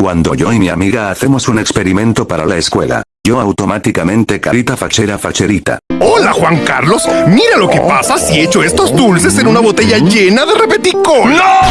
Cuando yo y mi amiga hacemos un experimento para la escuela, yo automáticamente carita fachera facherita. Hola Juan Carlos, mira lo que oh. pasa si echo estos dulces en una botella llena de repeticol. ¡No!